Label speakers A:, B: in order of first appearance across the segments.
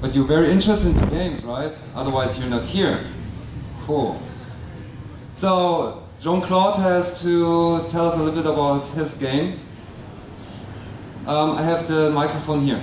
A: But you're very interested in games, right? Otherwise you're not here. Cool. So, Jean-Claude has to tell us a little bit about his game. Um, I have the microphone here.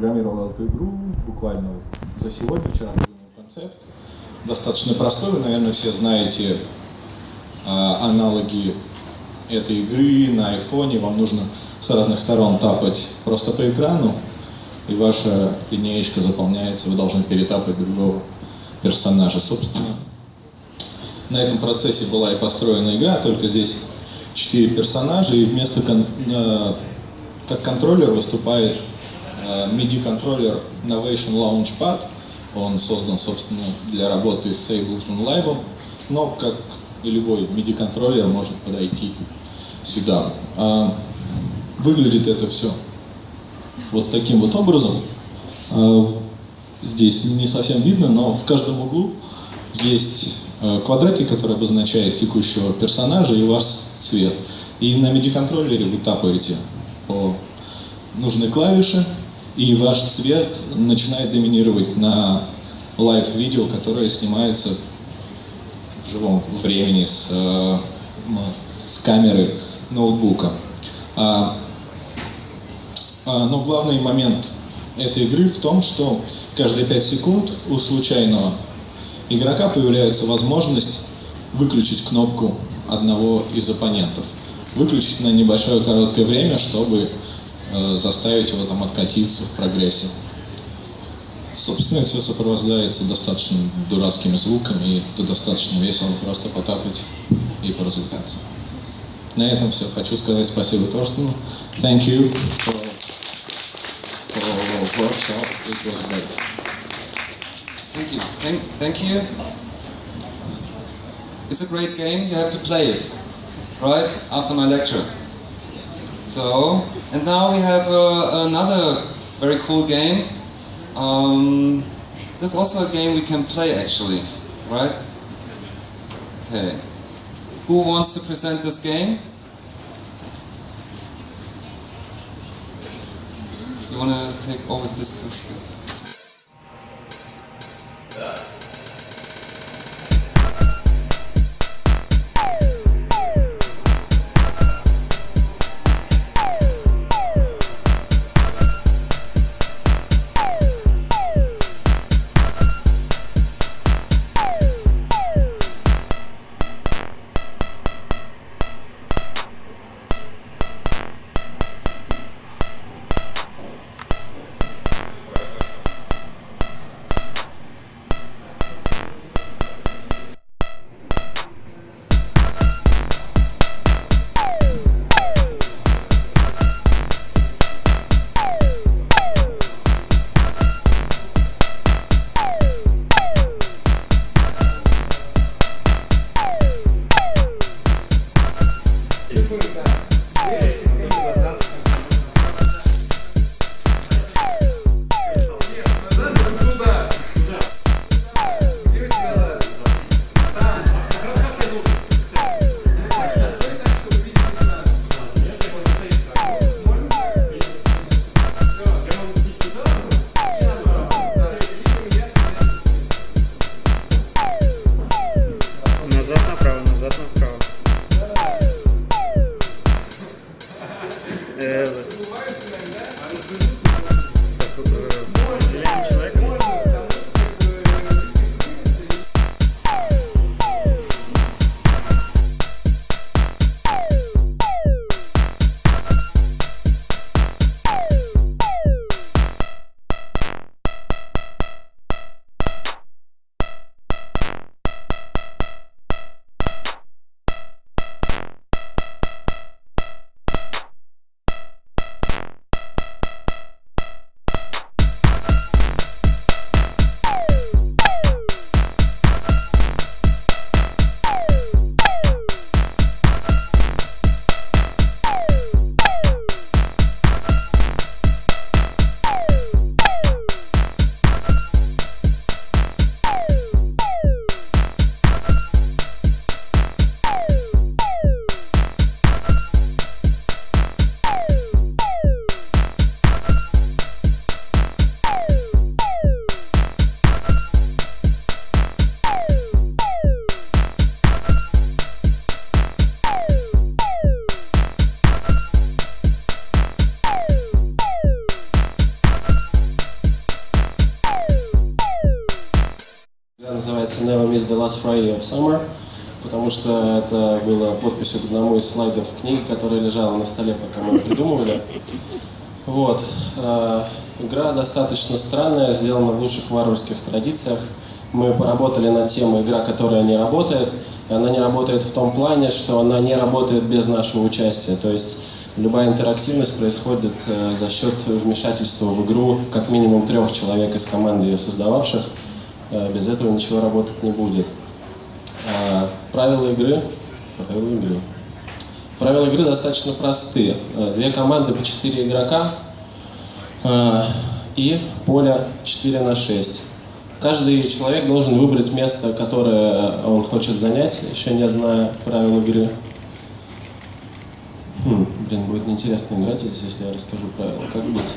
B: Дим программировал эту игру буквально за сегодня, вчера придумал концепт. Достаточно простой, вы, наверное, все знаете а, аналоги этой игры на айфоне. Вам нужно с разных сторон тапать просто по экрану, и ваша линеечка заполняется, вы должны перетапать другого персонажа. Собственно, на этом процессе была и построена игра, только здесь четыре персонажа, и вместо кон- э, как контроллер выступает э, MIDI-контроллер Novation Launchpad. Он создан, собственно, для работы с Ableton Live, но, как и любой MIDI-контроллер, может подойти сюда. А, Выглядит это все вот таким вот образом. А, Здесь не совсем видно, но в каждом углу есть э, квадратик, который обозначает текущего персонажа и ваш цвет. И на MIDI-контроллере вы тапаете по нужной клавише, и ваш цвет начинает доминировать на лайв-видео, которое снимается в живом времени с, э, с камеры ноутбука. А, а, но главный момент этой игры в том, что каждые 5 секунд у случайного игрока появляется возможность выключить кнопку одного из оппонентов. Выключить на небольшое короткое время, чтобы заставить его там откатиться в прогрессе. Собственно, все сопровождается достаточно дурацкими звуками, и это достаточно весело просто потапать и поразвлекаться. На этом все. Хочу сказать спасибо Торстену. Thank you for, for workshop. It was great.
A: Thank you. Thank, thank you. It's a great game. You have to play it, right? After my lecture. So, and now we have uh, another very cool game. Um, there's also a game we can play actually, right? Okay. Who wants to present this game? You want to take always this, this
C: называется Never Miss the Last Friday of Summer, потому что это было подписью к одному из слайдов книги, которая лежала на столе, пока мы придумывали. Вот. Э, игра достаточно странная, сделана в лучших варварских традициях. Мы поработали над темой игра, которая не работает. И она не работает в том плане, что она не работает без нашего участия. То есть любая интерактивность происходит э, за счет вмешательства в игру как минимум трех человек из команды ее создававших. Э, без этого ничего работать не будет. Э, правила игры. Правила игры. Правила игры достаточно простые. Э, две команды по четыре игрока и поле 4 на 6. Каждый человек должен выбрать место, которое он хочет занять, еще не зная правил игры. Хм, блин, будет неинтересно играть здесь, если я расскажу правила. Как быть?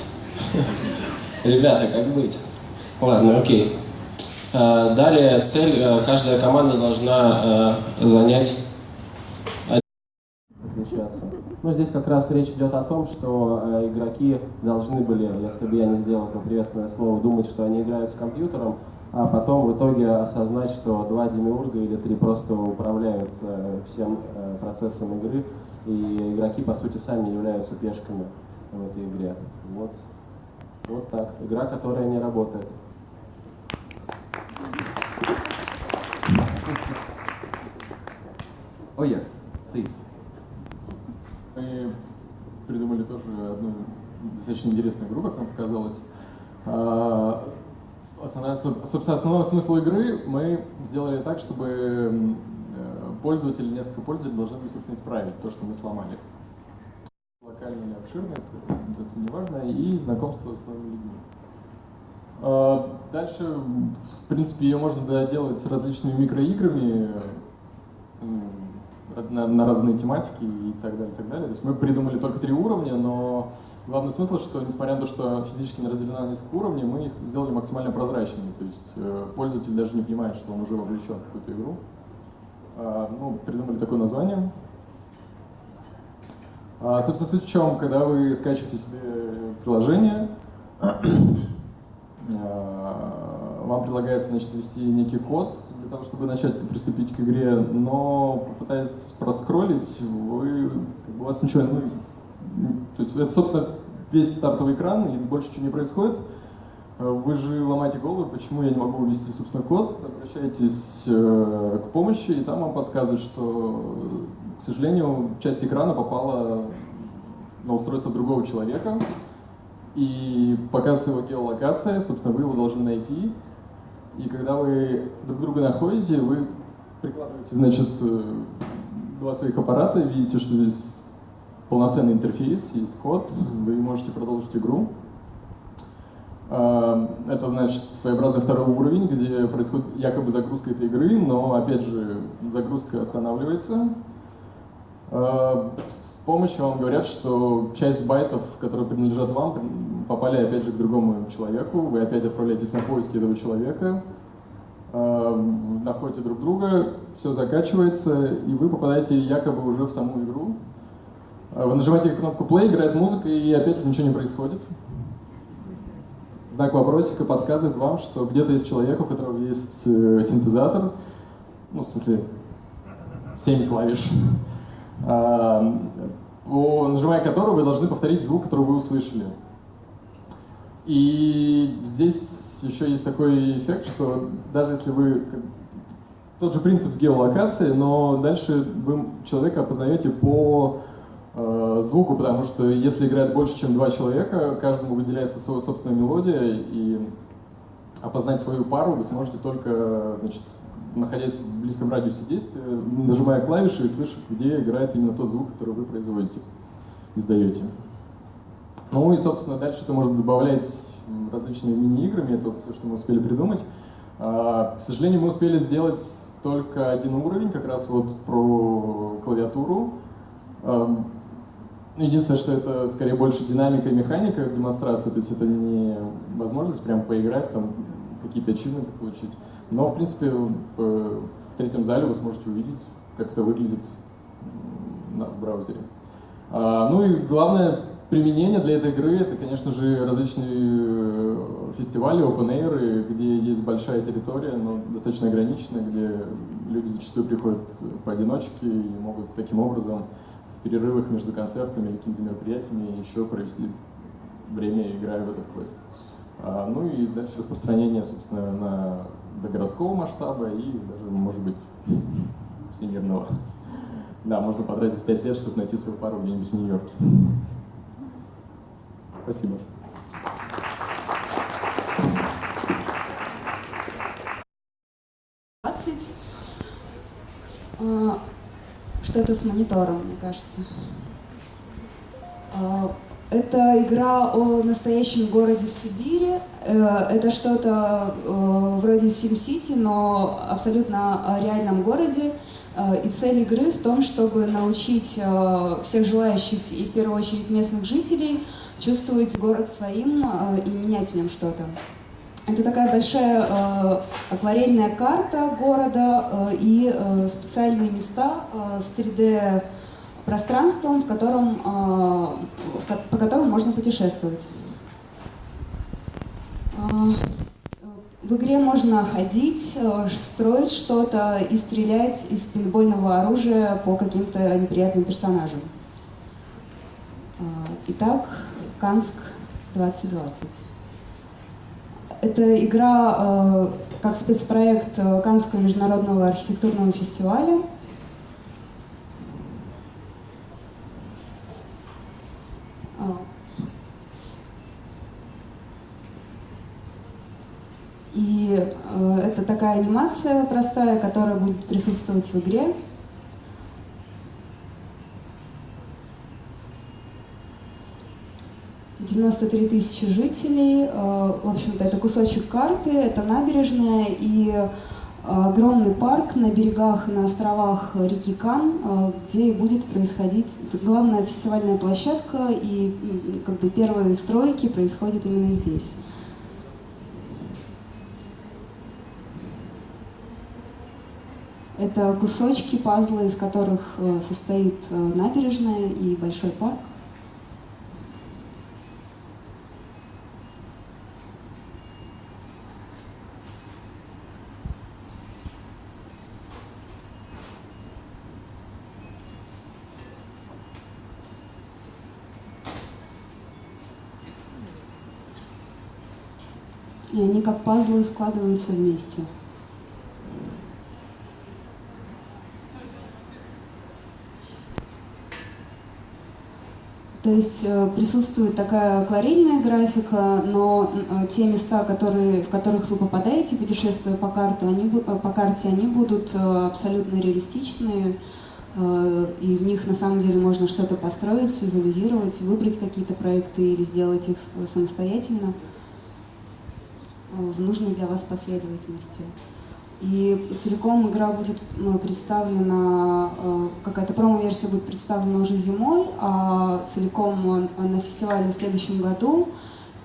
C: Ребята, как быть? Ладно, окей. Э, далее цель, э, каждая команда должна э, занять отличаться. Ну, здесь как раз речь идет о том, что игроки должны были, если бы я не сделал это приветственное слово, думать, что они играют с компьютером, а потом в итоге осознать, что два демиурга или три просто управляют всем процессом игры, и игроки, по сути, сами являются пешками в этой игре. Вот, вот так. Игра, которая не работает.
D: Oh yes, please.
E: Мы придумали тоже одну достаточно интересную игру, как нам показалось. А, Основная, собственно, основной смысл игры мы сделали так, чтобы э, пользователи, несколько пользователей должны были, собственно, исправить то, что мы сломали. Локально или обширно, это не важно, и знакомство с новыми людьми. А, дальше, в принципе, ее можно доделать различными микроиграми на, на разные тематики и так далее, и так далее. То есть мы придумали только три уровня, но главный смысл, что несмотря на то, что физически не разделена на несколько уровней, мы их сделали максимально прозрачными. То есть э, пользователь даже не понимает, что он уже вовлечен в какую-то игру. А, ну, придумали такое название. А, собственно, суть в чем, когда вы скачиваете себе приложение, а, вам предлагается значит, ввести некий код для того, чтобы начать приступить к игре, но попытаясь проскроллить, вы, как бы, у вас ничего, ну, то есть это, собственно, весь стартовый экран, и больше ничего не происходит. Вы же ломаете голову, почему я не могу ввести, собственно, код, обращаетесь э, к помощи, и там вам подсказывают, что, к сожалению, часть экрана попала на устройство другого человека, и показывается его геолокация, собственно, вы его должны найти, и когда вы друг друга находите, вы прикладываете, значит, э, два своих аппарата, видите, что здесь полноценный интерфейс, есть код, вы можете продолжить игру. А, это, значит, своеобразный второй уровень, где происходит якобы загрузка этой игры, но, опять же, загрузка останавливается. А, в помощь вам говорят, что часть байтов, которые принадлежат вам, попали опять же к другому человеку, вы опять отправляетесь на поиски этого человека, э, находите друг друга, все закачивается, и вы попадаете якобы уже в саму игру. Э, вы нажимаете кнопку play, играет музыка, и опять же ничего не происходит. Знак вопросика подсказывает вам, что где-то есть человек, у которого есть э, синтезатор, ну, в смысле, 7 клавиш, э, нажимая которого вы должны повторить звук, который вы услышали. И здесь еще есть такой эффект, что даже если вы тот же принцип с геолокацией, но дальше вы человека опознаете по э, звуку, потому что если играет больше, чем два человека, каждому выделяется своя собственная мелодия, и опознать свою пару вы сможете только, значит, находясь в близком радиусе действия, нажимая клавиши и слышать, где играет именно тот звук, который вы производите, издаете. Ну и, собственно, дальше это можно добавлять различными мини-играми, это все, что мы успели придумать. А, к сожалению, мы успели сделать только один уровень, как раз вот про клавиатуру. Единственное, что это скорее больше динамика и механика демонстрации, то есть это не возможность прям поиграть, там какие-то ачивменты получить. Но, в принципе, в, третьем зале вы сможете увидеть, как это выглядит в браузере. А, ну и главное, применение для этой игры это, конечно же, различные э, фестивали, open air, где есть большая территория, но достаточно ограниченная, где люди зачастую приходят поодиночке и могут таким образом в перерывах между концертами или какими-то мероприятиями еще провести время, играя в этот квест. А, ну и дальше распространение, собственно, на, до городского масштаба и даже, может быть, всемирного. Да, можно потратить 5 лет, чтобы найти свою пару где-нибудь в Нью-Йорке. Спасибо.
D: А, Что-то с монитором, мне кажется. А, Это игра о настоящем городе в Сибири. Э, Это что-то э, вроде SimCity, но абсолютно о реальном городе. Э, И цель игры в том, чтобы научить всех желающих и в первую очередь местных жителей чувствовать город своим э, и менять в нем что-то. Это такая большая э, акварельная карта города э, и э, специальные места э, с 3D пространством, в котором, э, по которому можно путешествовать. А, В игре можно ходить, э, строить что-то и стрелять из пейнтбольного оружия по каким-то неприятным персонажам. Итак, Канск 2020. Это игра э, как спецпроект э, Каннского международного архитектурного фестиваля. А. И э, это такая анимация простая, которая будет присутствовать в игре. Девяносто три тысячи жителей. Э, В общем-то, это кусочек карты, это набережная и э, огромный парк на берегах и на островах реки Кан, э, где будет происходить главная фестивальная площадка, и как бы первые стройки происходят именно здесь. Это кусочки пазла, из которых состоит набережная и большой парк. И они как пазлы складываются вместе. То есть э, присутствует такая акварельная графика, но э, те места, которые, в которых вы попадаете, путешествуя по, карту, они, э, по карте, они будут абсолютно реалистичные, и в них на самом деле можно что-то построить, визуализировать, выбрать какие-то проекты или сделать их самостоятельно в нужной для вас последовательности. И целиком игра будет м, представлена, э, какая-то промо-версия будет представлена уже зимой, а целиком э, на фестивале в следующем году.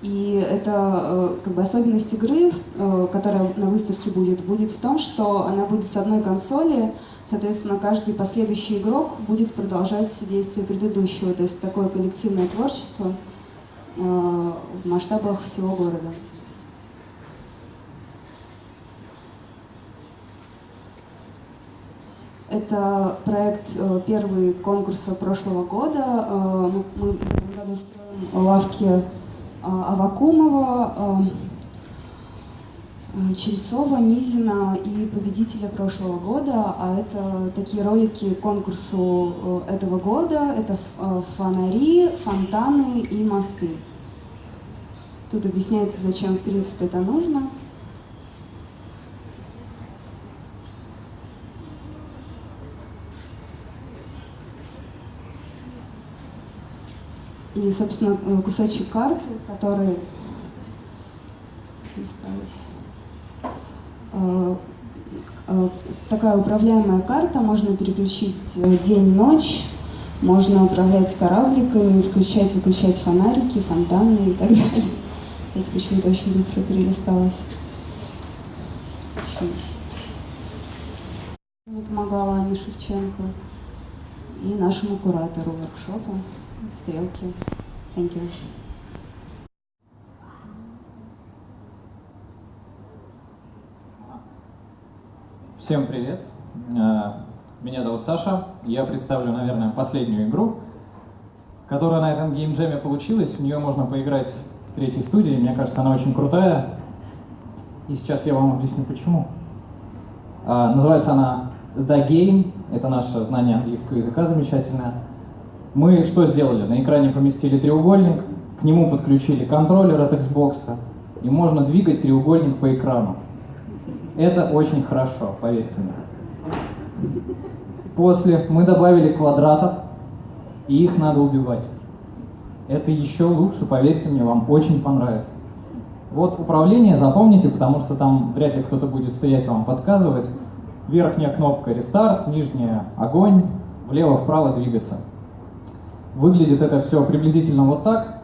D: И это э, как бы особенность игры, э, которая на выставке будет, будет в том, что она будет с одной консоли, соответственно, каждый последующий игрок будет продолжать действие предыдущего, то есть такое коллективное творчество э, в масштабах всего города. Это проект э, первый конкурса прошлого года. Э, Мы, в этом году строим лавки э, Авакумова, Чельцова, Мизина и победителя прошлого года. А это такие ролики конкурсу этого года. Это фонари, фонтаны и мосты. Тут объясняется, зачем в принципе это нужно. И, собственно, э, кусочек карты, который осталось. Э, э, Такая управляемая карта, можно переключить день-ночь, можно управлять корабликами, включать, выключать фонарики, фонтаны и так далее. Эти почему-то очень быстро перелисталась. Мне помогала Аня Шевченко и нашему куратору воркшопа «Стрелки Thank you.
F: Всем привет. Э, Меня зовут Саша. Я представлю, наверное, последнюю игру, которая на этом геймджеме получилась. В нее можно поиграть в третьей студии. Мне кажется, она очень крутая. И сейчас я вам объясню, почему. А, Называется она The Game. Это наше знание английского языка замечательное. Мы что сделали? На экране поместили треугольник, к нему подключили контроллер от Xbox, и можно двигать треугольник по экрану. Это очень хорошо, поверьте мне. После мы добавили квадратов, и их надо убивать. Это еще лучше, поверьте мне, вам очень понравится. Вот управление запомните, потому что там вряд ли кто-то будет стоять вам подсказывать. Верхняя кнопка рестарт, нижняя огонь, влево-вправо двигаться. Выглядит это все приблизительно вот так.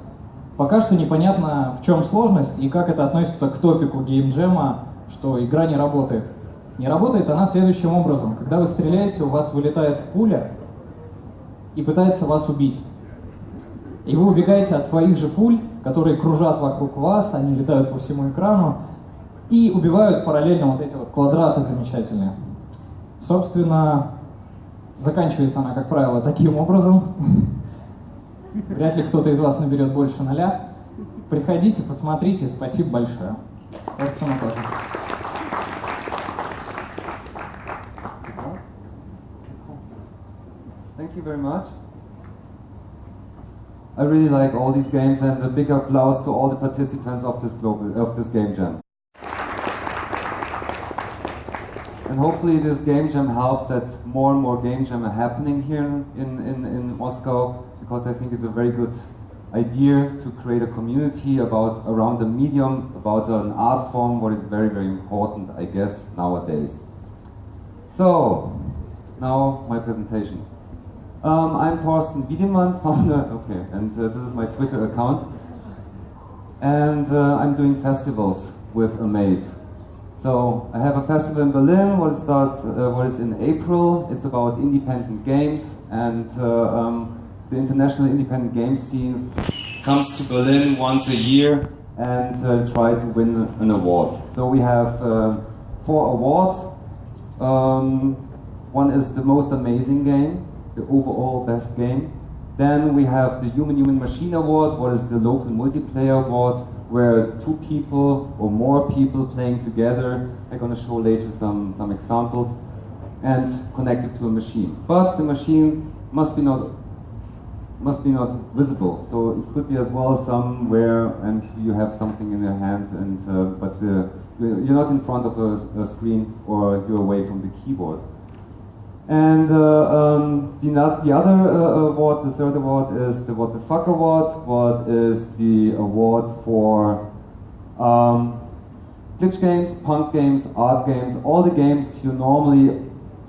F: Пока что непонятно, в чем сложность и как это относится к топику геймджема, что игра не работает. Не работает она следующим образом. Когда вы стреляете, у вас вылетает пуля и пытается вас убить. И вы убегаете от своих же пуль, которые кружат вокруг вас, они летают по всему экрану и убивают параллельно вот эти вот квадраты замечательные. Собственно, заканчивается она, как правило, таким образом. Вряд ли кто-то из вас наберет больше ноля. Приходите, посмотрите. Спасибо большое. Просто тоже.
A: Thank you very much. I really like all these games and a big applause to all the participants of this global of this game jam. And hopefully this game jam helps that more and more game jam are happening here in, in, in Moscow because I think it's a very good idea to create a community about around a medium, about an art form, what is very, very important, I guess, nowadays. So, now my presentation. Um, I'm Thorsten Wiedemann, founder, okay, and uh, this is my Twitter account. And uh, I'm doing festivals with Amaze. So I have a festival in Berlin, what starts, uh, what is in April. It's about independent games, and uh, um, the international independent game scene comes to Berlin once a year and uh, try to win an award. So we have uh, four awards. Um, one is the most amazing game, the overall best game. Then we have the Human Human Machine Award, what is the local multiplayer award, where two people or more people playing together, I'm going to show later some, some examples, and connected to a machine. But the machine must be not must be not visible. So it could be as well somewhere, and you have something in your hand, and uh, but uh, you're not in front of a, a, screen or you're away from the keyboard. And uh, um, the, the other uh, award, the third award, is the What the Fuck Award. What is the award for um, glitch games, punk games, art games, all the games you normally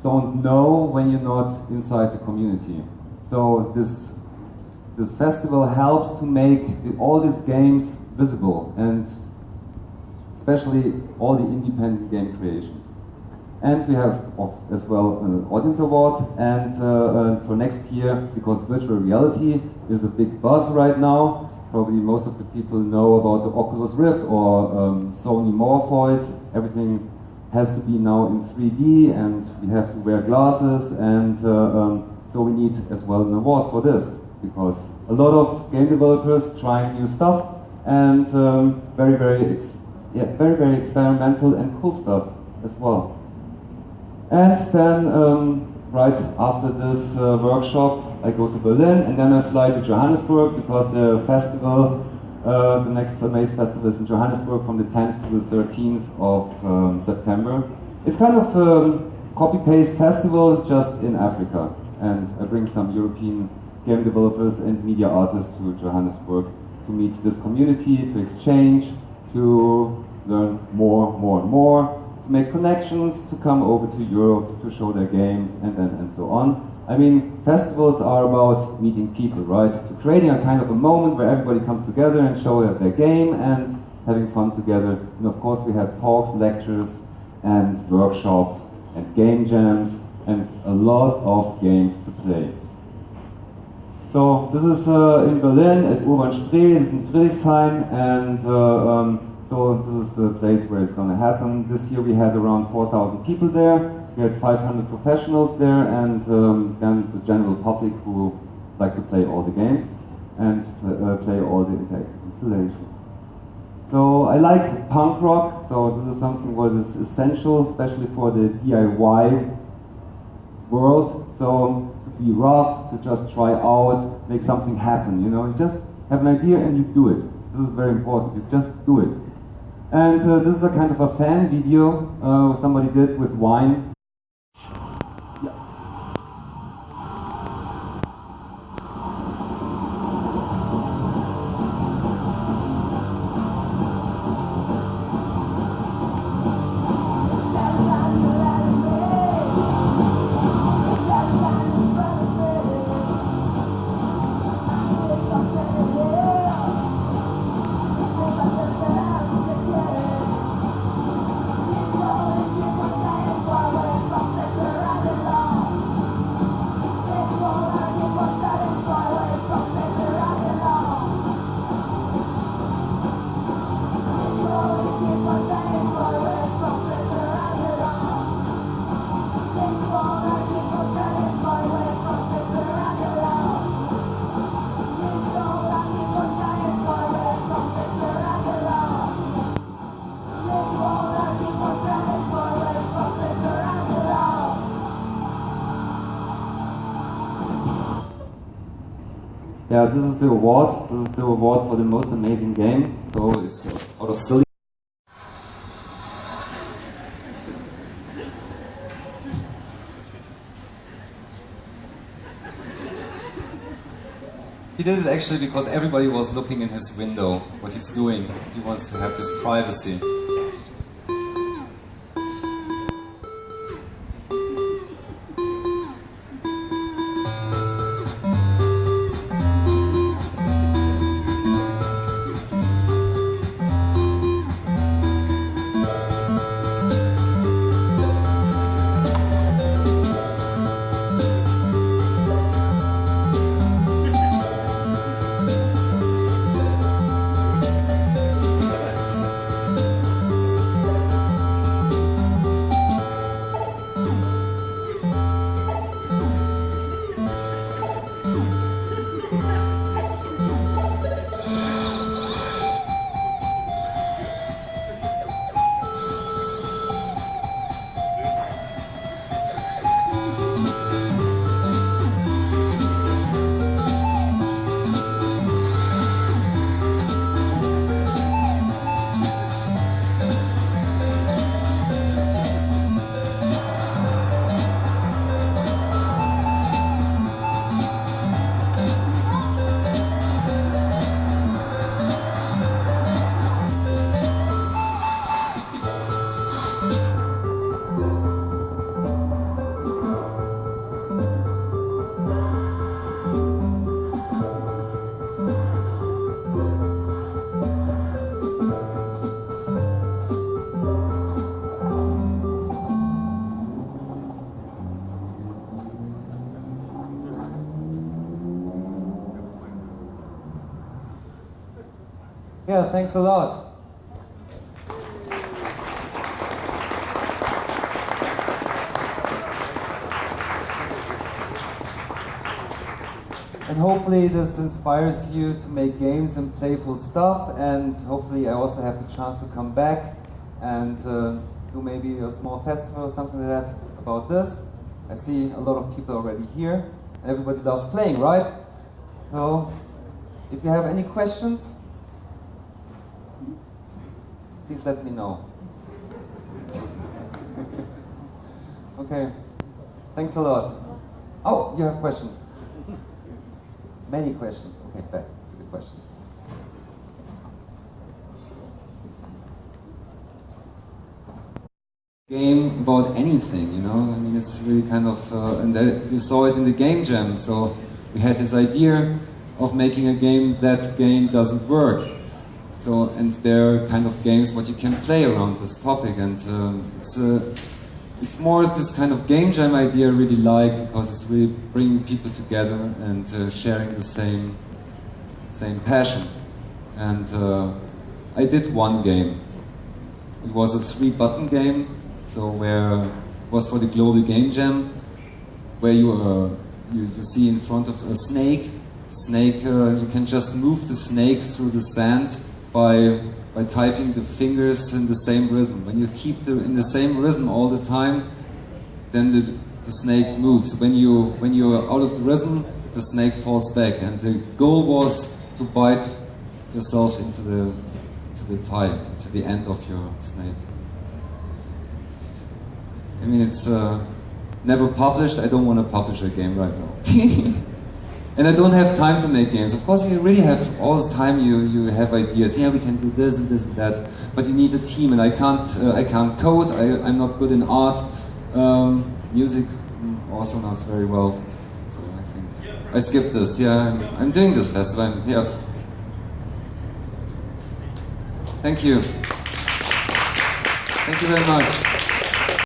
A: don't know when you're not inside the community. So this this festival helps to make the, all these games visible and especially all the independent game creations. And we have as well an audience award and uh, uh, for next year, because virtual reality is a big buzz right now, probably most of the people know about the Oculus Rift or um, Sony Morpheus, everything has to be now in 3D and we have to wear glasses and uh, um, so we need as well an award for this because a lot of game developers trying new stuff and um, very, very, yeah, very, very experimental and cool stuff as well. And then, um, right after this uh, workshop, I go to Berlin and then I fly to Johannesburg because the festival, uh, the next Amaze Festival is in Johannesburg from the 10th to the 13th of um, September. It's kind of a um, copy-paste festival just in Africa and I bring some European game developers and media artists to Johannesburg to meet this community, to exchange, to learn more, more and more, make connections, to come over to Europe to show their games, and then and so on. I mean, festivals are about meeting people, right? To creating a kind of a moment where everybody comes together and show their game and having fun together. And of course, we have talks, lectures, and workshops, and game jams, and a lot of games to play. So this is uh, in Berlin at Urban Spree, it's in Friedrichshain, and uh, um, so this is the place where it's going to happen. This year we had around 4,000 people there. We had 500 professionals there, and um, then the general public who like to play all the games and uh, play all the interactive installations. So I like punk rock, so this is something what is essential, especially for the DIY world. So to be rough, to just try out, make something happen, you know, you just have an idea and you do it. This is very important, you just do it. And uh, this is a kind of a fan video uh, somebody did with wine. This is the award. This is the award for the most amazing game. So it's out of silly.
G: He did it actually because everybody was looking in his window, what he's doing. He wants to have this privacy.
A: Thanks a lot. And hopefully this inspires you to make games and playful stuff and hopefully I also have the chance to come back and uh, do maybe a small festival or something like that about this. I see a lot of people already here. Everybody loves playing, right? So if you have any questions, let me know. okay, thanks a lot. Oh, you have questions? Many questions. Okay, back to the questions.
G: game about anything, you know. I mean, it's really kind of, uh, and that, we saw it in the game jam. So we had this idea of making a game that game doesn't work. So and there are kind of games what you can play around this topic, and um, it's uh,
A: it's more this kind of game jam idea I really like because it's really bringing people together and uh, sharing the same same passion. And uh, I did one game. It was a three-button game, so where it was for the global game jam, where you uh, you, you see in front of a snake. Snake, uh, you can just move the snake through the sand by by typing the fingers in the same rhythm. When you keep the in the same rhythm all the time, then the, the snake moves. When you when you're out of the rhythm, the snake falls back. And the goal was to bite yourself into the to the tie, to the end of your snake. I mean, it's uh, never published. I don't want to publish a game right now. and I don't have time to make games. Of course, you really have all the time. You you have ideas. Yeah, we can do this and this and that. But you need a team, and I can't. Uh, I can't code. I, I'm not good in art. Um, music mm, also not very well. So I think I skipped this. Yeah, I'm, I'm doing this festival. Yeah. Thank you. Thank you very much.